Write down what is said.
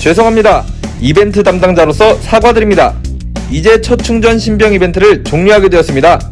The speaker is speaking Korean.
죄송합니다. 이벤트 담당자로서 사과드립니다. 이제 첫 충전 신병 이벤트를 종료하게 되었습니다.